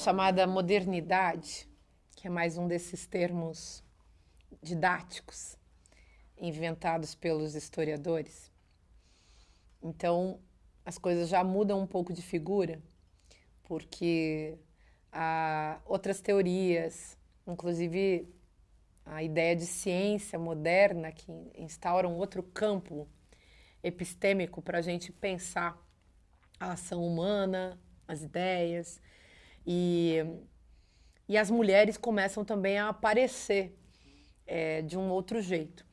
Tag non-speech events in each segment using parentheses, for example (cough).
chamada modernidade, que é mais um desses termos didáticos inventados pelos historiadores. Então, as coisas já mudam um pouco de figura, porque há outras teorias, inclusive a ideia de ciência moderna, que instaura um outro campo epistêmico para a gente pensar a ação humana, as ideias, e, e as mulheres começam também a aparecer é, de um outro jeito.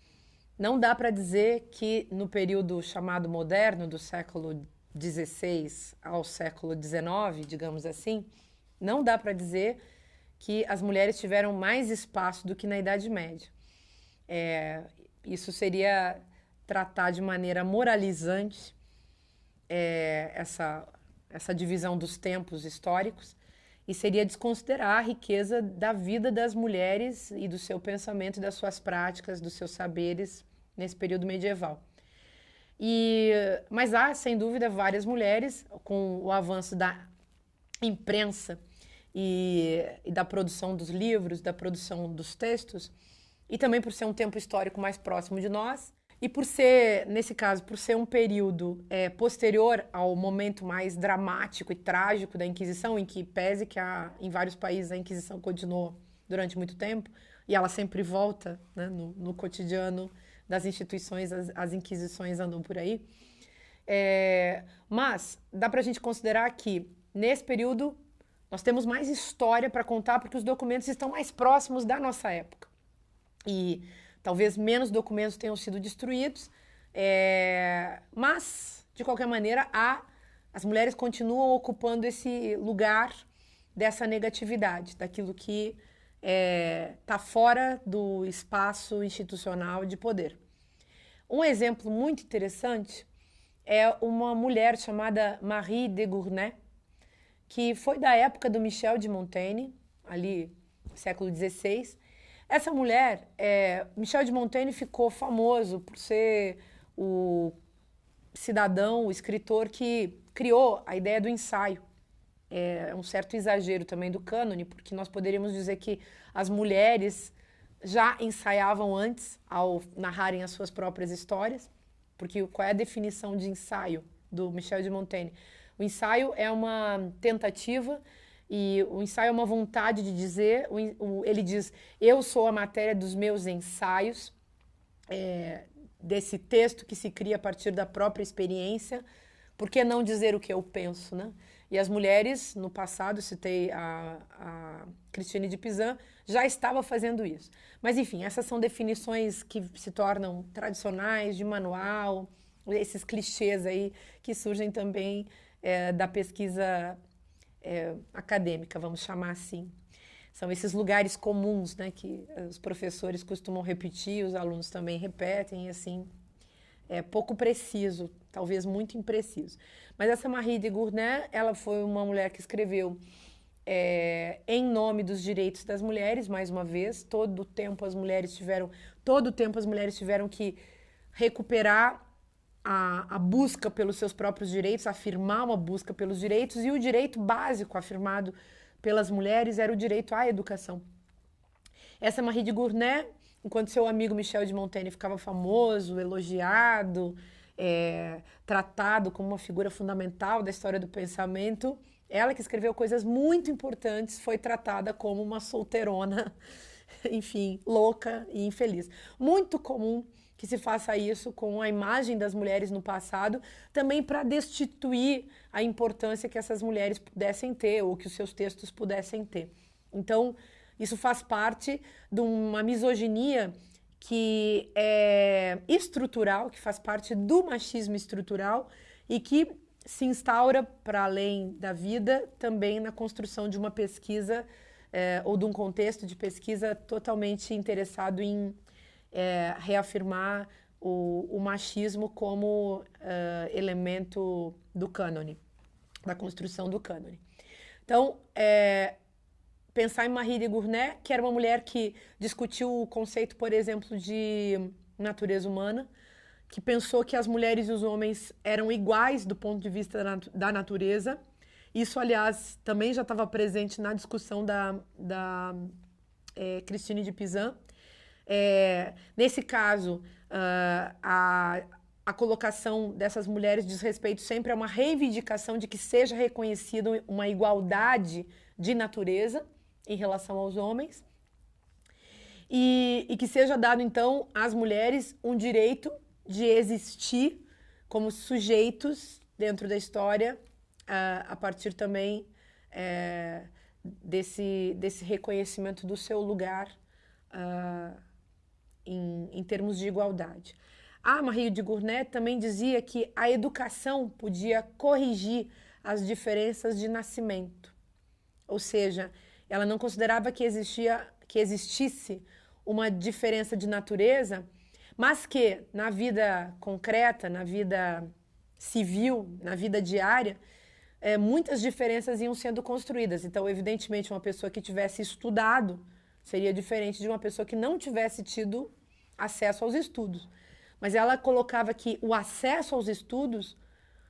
Não dá para dizer que no período chamado moderno, do século XVI ao século XIX, digamos assim, não dá para dizer que as mulheres tiveram mais espaço do que na Idade Média. É, isso seria tratar de maneira moralizante é, essa, essa divisão dos tempos históricos e seria desconsiderar a riqueza da vida das mulheres e do seu pensamento, das suas práticas, dos seus saberes nesse período medieval. E, mas há, sem dúvida, várias mulheres, com o avanço da imprensa e, e da produção dos livros, da produção dos textos, e também por ser um tempo histórico mais próximo de nós, e por ser, nesse caso, por ser um período é, posterior ao momento mais dramático e trágico da Inquisição, em que pese que há, em vários países a Inquisição continuou durante muito tempo, e ela sempre volta né, no, no, cotidiano das instituições, as, as inquisições andam por aí. É, mas dá para a gente considerar que, nesse período, nós temos mais história para contar porque os documentos estão mais próximos da nossa época. E talvez menos documentos tenham sido destruídos, é, mas, de qualquer maneira, há, as mulheres continuam ocupando esse lugar dessa negatividade, daquilo que está é, tá fora do espaço institucional de poder. Um exemplo muito interessante é uma mulher chamada Marie de Gournay, que foi da época do Michel de Montaigne, ali século XVI. Essa mulher, é, Michel de Montaigne ficou famoso por ser o cidadão, o escritor que criou a ideia do ensaio. É um certo exagero também do cânone, porque nós poderíamos dizer que as mulheres já ensaiavam antes ao narrarem as suas próprias histórias, porque qual é a definição de ensaio do Michel de Montaigne? O ensaio é uma tentativa e o ensaio é uma vontade de dizer, ele diz, eu sou a matéria dos meus ensaios, é, desse texto que se cria a partir da própria experiência, por que não dizer o que eu penso, né? E as mulheres, no passado, citei a, a de Pizan, já estava fazendo isso. Mas, enfim, essas são definições que se tornam tradicionais, de manual, esses clichês aí que surgem também é, da pesquisa é, acadêmica, vamos chamar assim. São esses lugares comuns né, que os professores costumam repetir, os alunos também repetem, e assim, é pouco preciso, talvez muito impreciso. Mas essa Marie de Gournay, ela foi uma mulher que escreveu é, em nome dos direitos das mulheres, mais uma vez, todo o tempo as mulheres tiveram, todo o tempo as mulheres tiveram que recuperar a, a, busca pelos seus próprios direitos, afirmar uma busca pelos direitos, e o direito básico afirmado pelas mulheres era o direito à educação. Essa Marie de Gournay, enquanto seu amigo Michel de Montaigne ficava famoso, elogiado, é, tratado como uma figura fundamental da história do pensamento, ela que escreveu coisas muito importantes foi tratada como uma solteirona, (laughs) enfim, louca e infeliz. Muito comum que se faça isso com a imagem das mulheres no passado, também para destituir a importância que essas mulheres pudessem ter ou que os seus textos pudessem ter. Então, isso faz parte de uma misoginia que é estrutural, que faz parte do machismo estrutural e que se instaura para além da vida também na construção de uma pesquisa é, ou de um contexto de pesquisa totalmente interessado em é, reafirmar o, o, machismo como uh, elemento do cânone, da construção do cânone. Então, é, pensar em Marie de Gournay, que era uma mulher que discutiu o conceito, por exemplo, de natureza humana, que pensou que as mulheres e os homens eram iguais do ponto de vista da natureza Isso, aliás, também já estava presente na discussão da, da é, Christine de Pizan. É, nesse caso, uh, a, a colocação dessas mulheres diz respeito sempre a uma reivindicação de que seja reconhecida uma igualdade de natureza em relação aos homens. E, e que seja dado, então, às mulheres um direito de existir como sujeitos dentro da história uh, a partir também uh, desse, desse reconhecimento do seu lugar uh, em, em termos de igualdade. A Marie de Gournay também dizia que a educação podia corrigir as diferenças de nascimento. Ou seja, ela não considerava que existia que existisse uma diferença de natureza, mas que na vida concreta, na vida civil, na vida diária, é, muitas diferenças iam sendo construídas. Então, evidentemente, uma pessoa que tivesse estudado seria diferente de uma pessoa que não tivesse tido acesso aos estudos. Mas ela colocava que o acesso aos estudos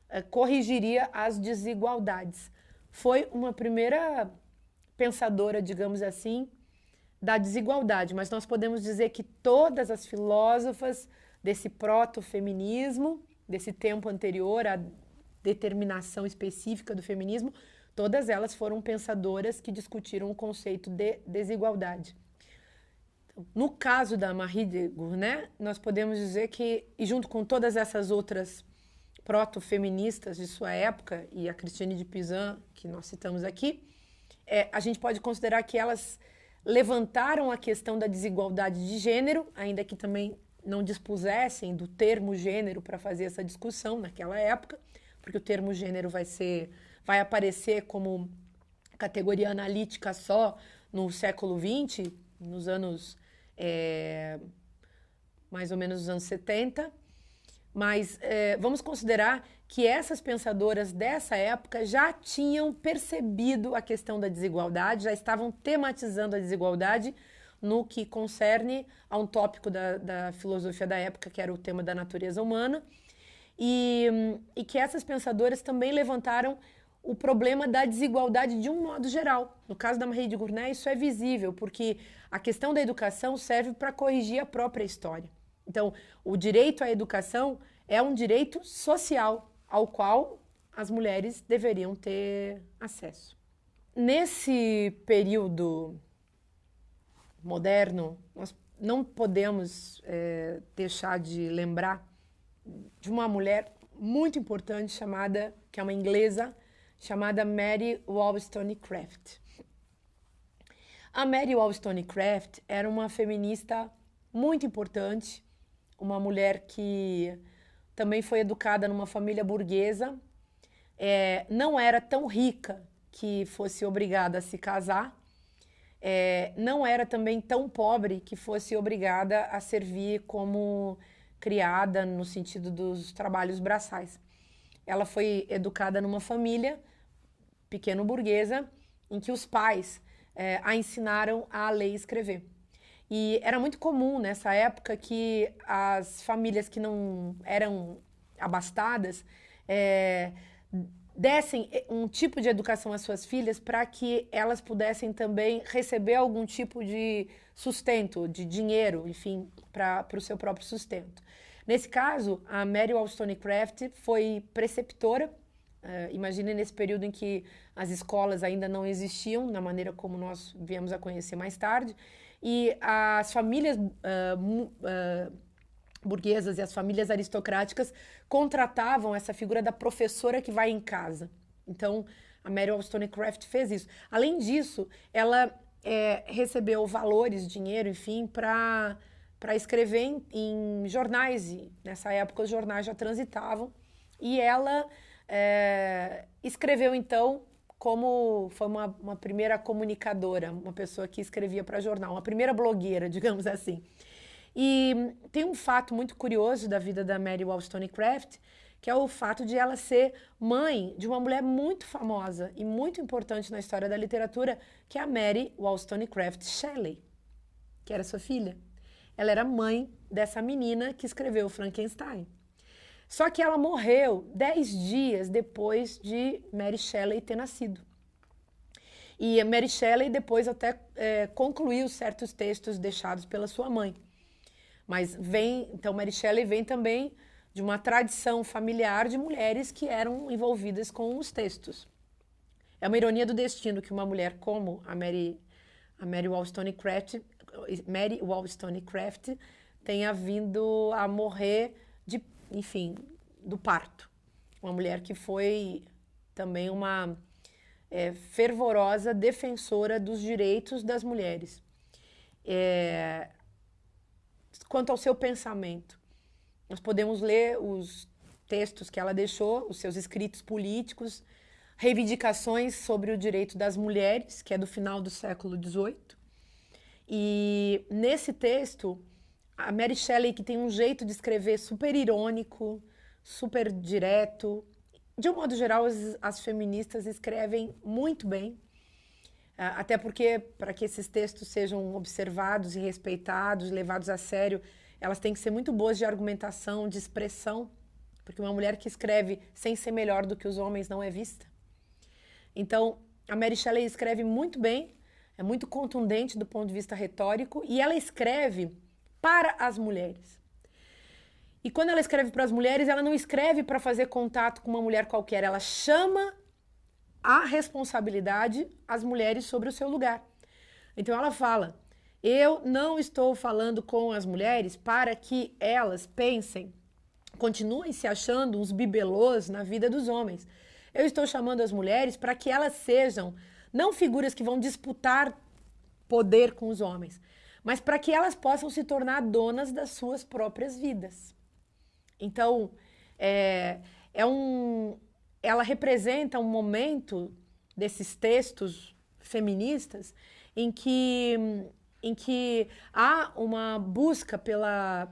eh, corrigiria as desigualdades. Foi uma primeira pensadora, digamos assim, da desigualdade, mas nós podemos dizer que todas as filósofas desse proto-feminismo, desse tempo anterior à determinação específica do feminismo, todas elas foram pensadoras que discutiram o conceito de desigualdade. No caso da Marie de Gournay, nós podemos dizer que, e junto com todas essas outras proto-feministas de sua época, e a Christine de Pizan, que nós citamos aqui, é, a gente pode considerar que elas levantaram a questão da desigualdade de gênero, ainda que também não dispusessem do termo gênero para fazer essa discussão naquela época, porque o termo gênero vai ser vai aparecer como categoria analítica só no século XX, nos anos é, mais ou menos nos anos 70. Mas é, vamos considerar que essas pensadoras dessa época já tinham percebido a questão da desigualdade, já estavam tematizando a desigualdade no que concerne a um tópico da, da filosofia da época, que era o tema da natureza humana, e, e que essas pensadoras também levantaram o problema da desigualdade de um modo geral. No caso da Marie de Gournay, isso é visível, porque a questão da educação serve para corrigir a própria história. Então, o direito à educação é um direito social ao qual as mulheres deveriam ter acesso. Nesse período moderno, nós não podemos é, deixar de lembrar de uma mulher muito importante chamada, que é uma inglesa, chamada Mary Wollstonecraft. A Mary Wollstonecraft era uma feminista muito importante, uma mulher que também foi educada numa família burguesa, é, não era tão rica que fosse obrigada a se casar, é, não era também tão pobre que fosse obrigada a servir como criada no sentido dos trabalhos braçais. Ela foi educada numa família pequeno burguesa em que os pais é, a ensinaram a ler e escrever. E era muito comum nessa época que as famílias que não eram abastadas é, dessem um tipo de educação às suas filhas para que elas pudessem também receber algum tipo de sustento, de dinheiro, enfim, para o seu próprio sustento. Nesse caso, a Mary Wollstonecraft foi preceptora Uh, imagine nesse período em que as escolas ainda não existiam, na maneira como nós viemos a conhecer mais tarde, e as famílias uh, uh, burguesas e as famílias aristocráticas contratavam essa figura da professora que vai em casa. Então, a Mary Wollstonecraft fez isso. Além disso, ela é, recebeu valores, dinheiro, enfim, para para escrever em, em jornais. E nessa época, os jornais já transitavam. E ela é, escreveu então como foi uma, uma, primeira comunicadora, uma pessoa que escrevia para jornal, uma primeira blogueira, (laughs) digamos assim. E tem um fato muito curioso da vida da Mary Wollstonecraft, que é o fato de ela ser mãe de uma mulher muito famosa e muito importante na história da literatura, que é a Mary Wollstonecraft Shelley, que era sua filha. Ela era mãe dessa menina que escreveu Frankenstein. Só que ela morreu dez dias depois de Mary Shelley ter nascido. E Mary Shelley depois até é, concluiu certos textos deixados pela sua mãe. Mas vem, então Mary Shelley vem também de uma tradição familiar de mulheres que eram envolvidas com os textos. É uma ironia do destino que uma mulher como a Mary, a Mary Wollstonecraft, Mary Wollstonecraft tenha vindo a morrer de, enfim, do parto. Uma mulher que foi também uma é, fervorosa defensora dos direitos das mulheres. É, quanto ao seu pensamento, nós podemos ler os textos que ela deixou, os seus escritos políticos, reivindicações sobre o direito das mulheres, que é do final do século XVIII. E nesse texto, a Mary Shelley, que tem um jeito de escrever super irônico, super direto, de um modo geral, as, as feministas escrevem muito bem, ah, até porque, para que esses textos sejam observados e respeitados, levados a sério, elas têm que ser muito boas de argumentação, de expressão, porque uma mulher que escreve sem ser melhor do que os homens não é vista. Então, a Mary Shelley escreve muito bem, é muito contundente do ponto de vista retórico, e ela escreve para as mulheres. E quando ela escreve para as mulheres, ela não escreve para fazer contato com uma mulher qualquer, ela chama a responsabilidade às mulheres sobre o seu lugar. Então ela fala: eu não estou falando com as mulheres para que elas pensem, continuem se achando uns bibelôs na vida dos homens. Eu estou chamando as mulheres para que elas sejam não figuras que vão disputar poder com os homens, mas para que elas possam se tornar donas das suas próprias vidas. Então, é, é um, ela representa um momento desses textos feministas em que em que há uma busca pela,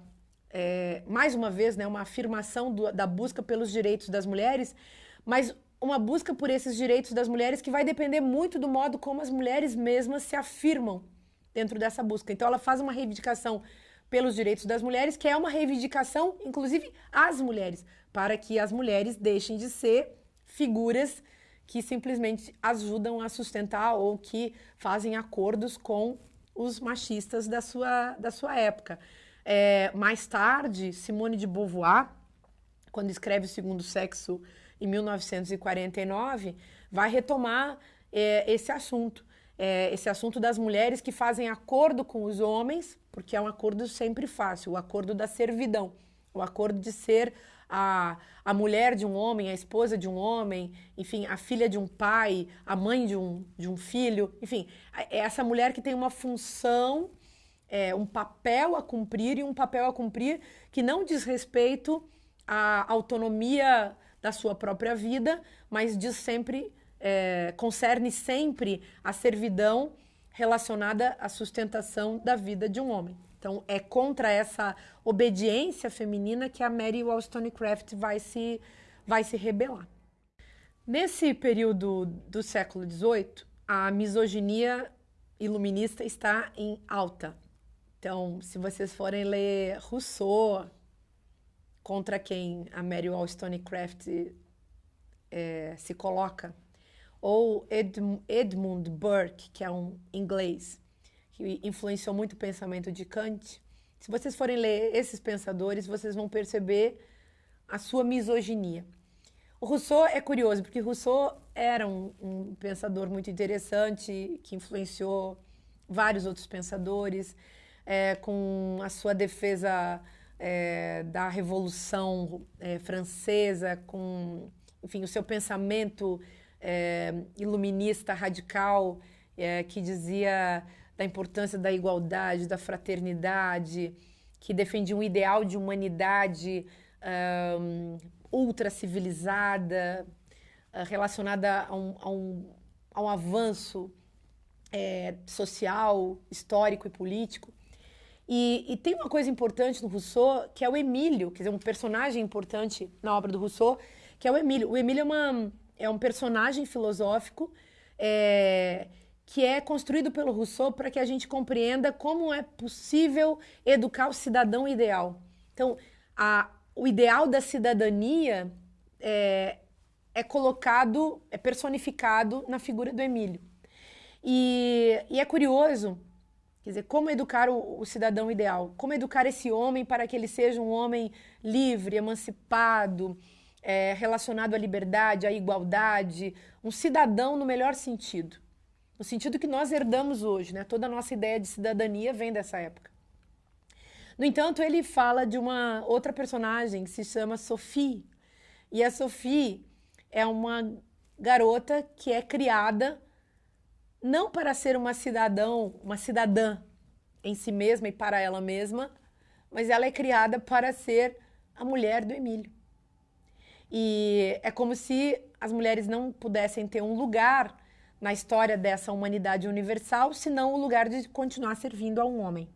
é, mais uma vez, né, uma afirmação do, da busca pelos direitos das mulheres, mas uma busca por esses direitos das mulheres que vai depender muito do modo como as mulheres mesmas se afirmam dentro dessa busca. Então, ela faz uma reivindicação pelos direitos das mulheres, que é uma reivindicação, inclusive, às mulheres, para que as mulheres deixem de ser figuras que simplesmente ajudam a sustentar ou que fazem acordos com os machistas da sua, da sua época. É, mais tarde, Simone de Beauvoir, quando escreve O Segundo Sexo em 1949, vai retomar é, esse assunto. É, esse assunto das mulheres que fazem acordo com os homens, porque é um acordo sempre fácil, o acordo da servidão, o acordo de ser a, a mulher de um homem, a esposa de um homem, enfim, a filha de um pai, a mãe de um, de um filho, enfim, é essa mulher que tem uma função, é, um papel a cumprir e um papel a cumprir que não diz respeito à autonomia da sua própria vida, mas diz sempre, é, concerne sempre a servidão relacionada à sustentação da vida de um homem. Então, é contra essa obediência feminina que a Mary Wollstonecraft vai se, vai se rebelar. Nesse período do século XVIII, a misoginia iluminista está em alta. Então, se vocês forem ler Rousseau, contra quem a Mary Wollstonecraft é, se coloca, ou Edmund Burke, que é um inglês, que influenciou muito o pensamento de Kant, se vocês forem ler esses pensadores, vocês vão perceber a sua misoginia. O Rousseau é curioso, porque Rousseau era um, um pensador muito interessante, que influenciou vários outros pensadores, é, com a sua defesa é, da Revolução é, Francesa, com, enfim, o seu pensamento é, iluminista radical, é, que dizia da importância da igualdade, da fraternidade, que defendia um ideal de humanidade um, ultra civilizada, uh, relacionada a um, a um, a um avanço é, social, histórico e político. E, e, tem uma coisa importante no Rousseau, que é o Emílio, quer dizer, um personagem importante na obra do Rousseau, que é o Emílio. O Emílio é, uma, é um personagem filosófico é, que é construído pelo Rousseau para que a gente compreenda como é possível educar o cidadão ideal. Então, a, o ideal da cidadania é, é colocado, é personificado na figura do Emílio. E, e é curioso, quer dizer, como educar o, o, cidadão ideal? Como educar esse homem para que ele seja um homem livre, emancipado, é, relacionado à liberdade, à igualdade, um cidadão no melhor sentido. No sentido que nós herdamos hoje, né? Toda a nossa ideia de cidadania vem dessa época. No entanto, ele fala de uma outra personagem que se chama Sophie. E a Sophie é uma garota que é criada não para ser uma cidadão, uma cidadã em si mesma e para ela mesma, mas ela é criada para ser a mulher do Emílio. E é como se as mulheres não pudessem ter um lugar na história dessa humanidade universal, senão o lugar de continuar servindo a um homem.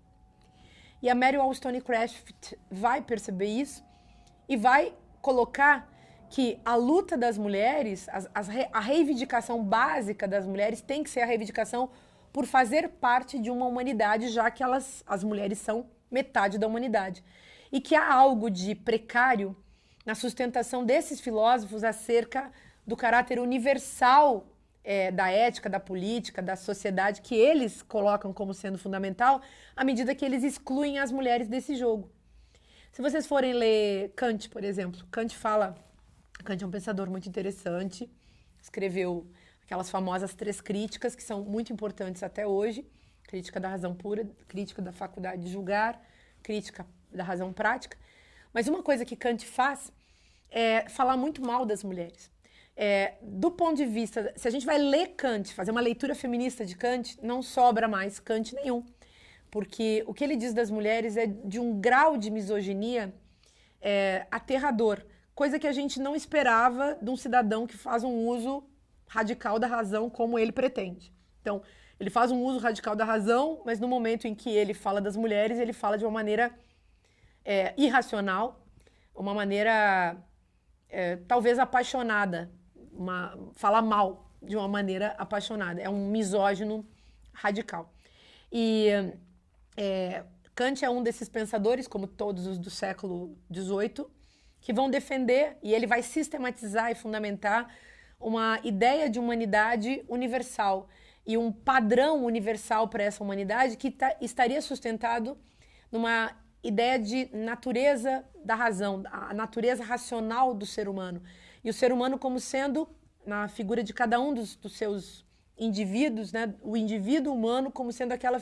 E a Mary Wollstonecraft vai perceber isso e vai colocar que a luta das mulheres, as, as, a reivindicação básica das mulheres tem que ser a reivindicação por fazer parte de uma humanidade, já que elas, as mulheres são metade da humanidade. E que há algo de precário na sustentação desses filósofos acerca do caráter universal é, da ética, da política, da sociedade, que eles colocam como sendo fundamental, à medida que eles excluem as mulheres desse jogo. Se vocês forem ler Kant, por exemplo, Kant fala Kant é um pensador muito interessante, escreveu aquelas famosas três críticas que são muito importantes até hoje: crítica da razão pura, crítica da faculdade de julgar, crítica da razão prática. Mas uma coisa que Kant faz é falar muito mal das mulheres. É, do ponto de vista, se a gente vai ler Kant, fazer uma leitura feminista de Kant, não sobra mais Kant nenhum. Porque o que ele diz das mulheres é de um grau de misoginia é, aterrador coisa que a gente não esperava de um cidadão que faz um uso radical da razão como ele pretende. Então, ele faz um uso radical da razão, mas no momento em que ele fala das mulheres, ele fala de uma maneira é, irracional, uma maneira é, talvez apaixonada, uma, fala mal de uma maneira apaixonada. É um misógino radical. E é, Kant é um desses pensadores, como todos os do século XVIII, que vão defender e ele vai sistematizar e fundamentar uma ideia de humanidade universal e um padrão universal para essa humanidade que tá, estaria sustentado numa ideia de natureza da razão, a natureza racional do ser humano. E o ser humano como sendo, na figura de cada um dos, dos seus indivíduos, né, o indivíduo humano como sendo aquela,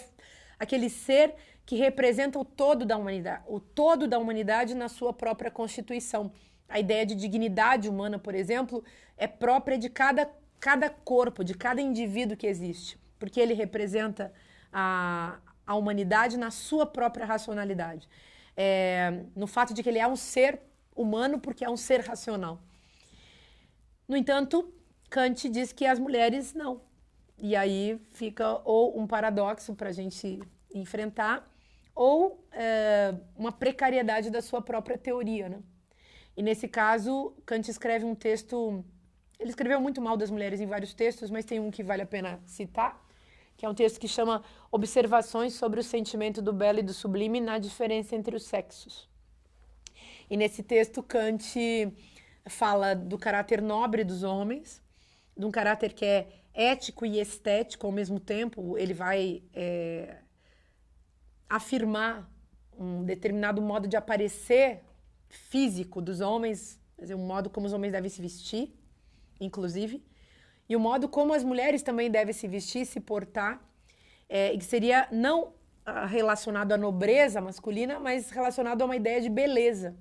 aquele ser que representa o todo da humanidade, o todo da humanidade na sua própria constituição. A ideia de dignidade humana, por exemplo, é própria de cada, cada corpo, de cada indivíduo que existe, porque ele representa a, a humanidade na sua própria racionalidade. É, no fato de que ele é um ser humano porque é um ser racional. No entanto, Kant diz que as mulheres não. E aí fica ou um paradoxo para a gente enfrentar, ou é, uma precariedade da sua própria teoria. Né? E nesse caso, Kant escreve um texto. Ele escreveu muito mal das mulheres em vários textos, mas tem um que vale a pena citar, que é um texto que chama Observações sobre o sentimento do belo e do sublime na diferença entre os sexos. E nesse texto, Kant fala do caráter nobre dos homens, de um caráter que é ético e estético ao mesmo tempo. Ele vai é, afirmar um determinado modo de aparecer físico dos homens, dizer, um modo como os homens devem se vestir, inclusive, e o modo como as mulheres também devem se vestir, se portar, é, que seria não ah, relacionado à nobreza masculina, mas relacionado a uma ideia de beleza.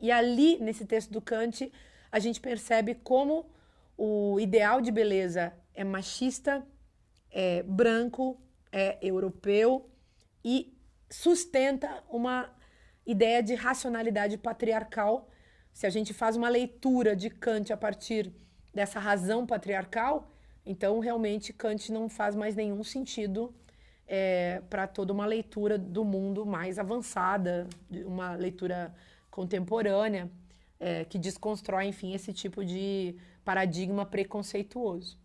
E ali, nesse texto do Kant, a gente percebe como o ideal de beleza é machista, é branco, é europeu e sustenta uma ideia de racionalidade patriarcal. Se a gente faz uma leitura de Kant a partir dessa razão patriarcal, então realmente Kant não faz mais nenhum sentido é, para toda uma leitura do mundo mais avançada, uma leitura contemporânea, é, que desconstrói, enfim, esse tipo de paradigma preconceituoso.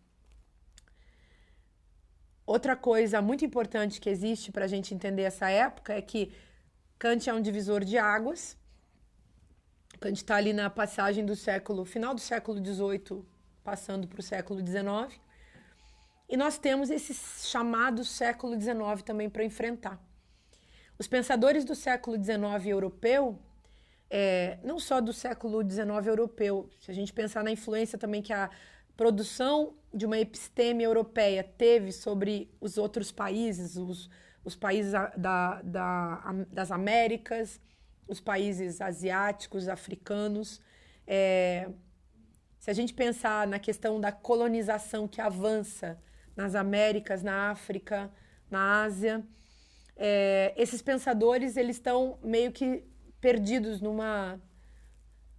Outra coisa muito importante que existe para a gente entender essa época é que Kant é um divisor de águas, gente está ali na passagem do século, final do século XVIII, passando para o século XIX. E nós temos esse chamado século XIX também para enfrentar. Os pensadores do século XIX europeu, é, não só do século XIX europeu, se a gente pensar na influência também que a produção de uma episteme europeia teve sobre os outros países, os, os países da, da, das Américas, os países asiáticos, africanos. É, se a gente pensar na questão da colonização que avança nas Américas, na África, na Ásia, é, esses pensadores eles estão meio que perdidos numa,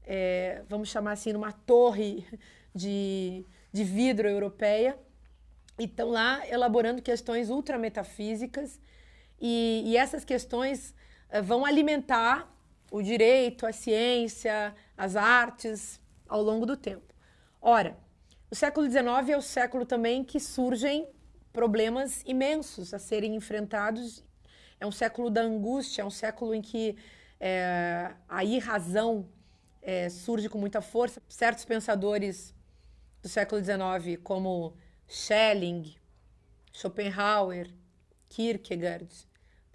é, vamos chamar assim, numa torre de, de vidro europeia e estão lá elaborando questões ultrametafísicas e, e essas questões é, vão alimentar o direito, a ciência, as artes ao longo do tempo. Ora, o século XIX é o século também que surgem problemas imensos a serem enfrentados é um século da angústia, é um século em que é, a irrazão é, surge com muita força. Certos pensadores do século XIX, como Schelling, Schopenhauer, Kierkegaard,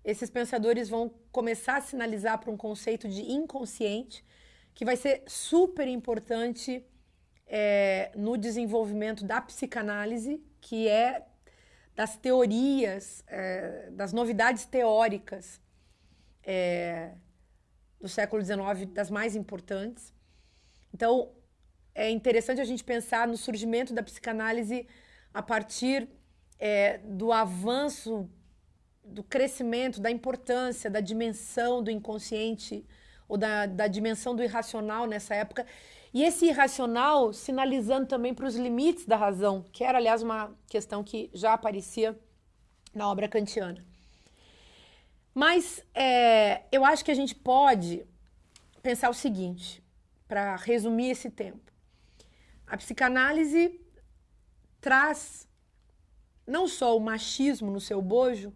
esses pensadores vão começar a sinalizar para um conceito de inconsciente que vai ser super importante é, no desenvolvimento da psicanálise, que é das teorias, é, das novidades teóricas é, do século XIX, das mais importantes. Então, é interessante a gente pensar no surgimento da psicanálise a partir é, do avanço, do crescimento, da importância, da dimensão do inconsciente ou da, da dimensão do irracional nessa época e esse irracional sinalizando também para os limites da razão, que era, aliás, uma questão que já aparecia na obra kantiana. Mas é, eu acho que a gente pode pensar o seguinte, para resumir esse tempo. A psicanálise traz não só o machismo no seu bojo,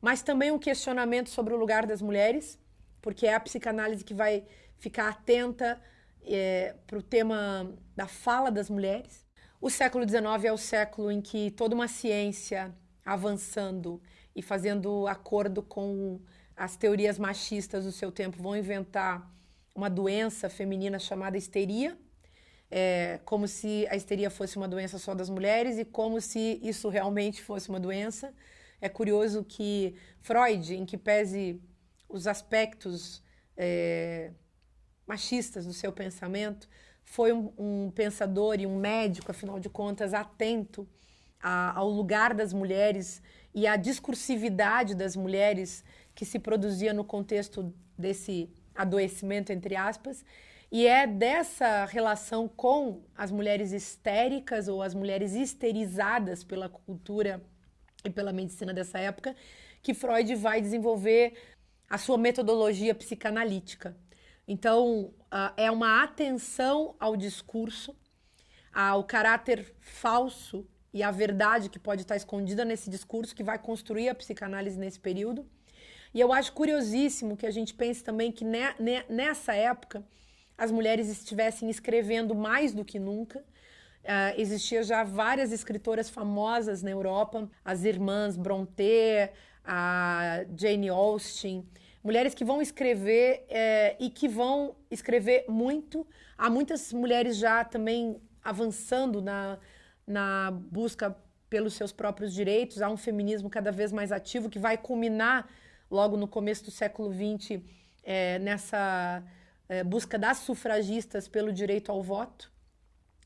mas também um questionamento sobre o lugar das mulheres, porque é a psicanálise que vai ficar atenta é, para o tema da fala das mulheres. O século XIX é o século em que toda uma ciência avançando e fazendo acordo com as teorias machistas do seu tempo vão inventar uma doença feminina chamada histeria, é, como se a histeria fosse uma doença só das mulheres e como se isso realmente fosse uma doença. É curioso que Freud, em que pese os aspectos é, machistas do seu pensamento, foi um, um pensador e um médico, afinal de contas, atento a, ao lugar das mulheres e à discursividade das mulheres que se produzia no contexto desse adoecimento, entre aspas. E é dessa relação com as mulheres histéricas ou as mulheres histerizadas pela cultura e pela medicina dessa época que Freud vai desenvolver a sua metodologia psicanalítica. Então, é uma atenção ao discurso, ao caráter falso e à verdade que pode estar escondida nesse discurso que vai construir a psicanálise nesse período. E eu acho curiosíssimo que a gente pense também que ne, ne, nessa época as mulheres estivessem escrevendo mais do que nunca. Uh, existia já várias escritoras famosas na Europa, as irmãs Brontë, a Jane Austen, mulheres que vão escrever é, e que vão escrever muito. Há muitas mulheres já também avançando na, na busca pelos seus próprios direitos. Há um feminismo cada vez mais ativo que vai culminar logo no começo do século XX é, nessa é, busca das sufragistas pelo direito ao voto.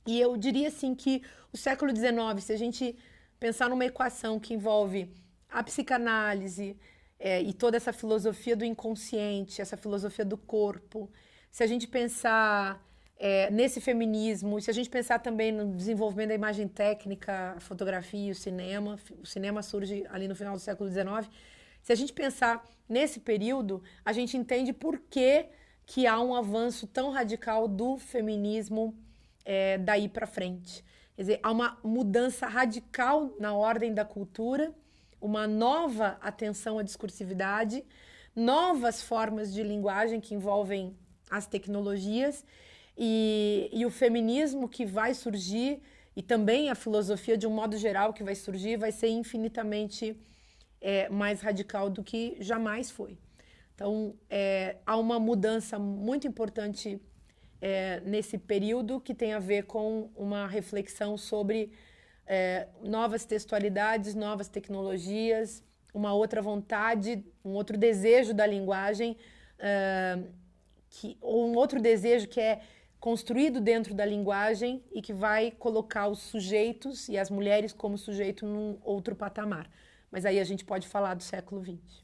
E eu diria assim que o século XIX, se a gente pensar numa equação que envolve a psicanálise, é, e toda essa filosofia do inconsciente, essa filosofia do corpo, se a gente pensar é, nesse feminismo, se a gente pensar também no desenvolvimento da imagem técnica, a fotografia o cinema, o cinema surge ali no final do século XIX, se a gente pensar nesse período, a gente entende por que, que há um avanço tão radical do feminismo é, daí para frente. Quer dizer, há uma mudança radical na ordem da cultura uma nova atenção à discursividade, novas formas de linguagem que envolvem as tecnologias e, e o feminismo que vai surgir e também a filosofia de um modo geral que vai surgir vai ser infinitamente é, mais radical do que jamais foi. Então, é, há uma mudança muito importante é, nesse período que tem a ver com uma reflexão sobre é, novas textualidades, novas tecnologias, uma outra vontade, um outro desejo da linguagem, é, que, ou um outro desejo que é construído dentro da linguagem e que vai colocar os sujeitos e as mulheres como sujeito num outro patamar. Mas aí a gente pode falar do século XX.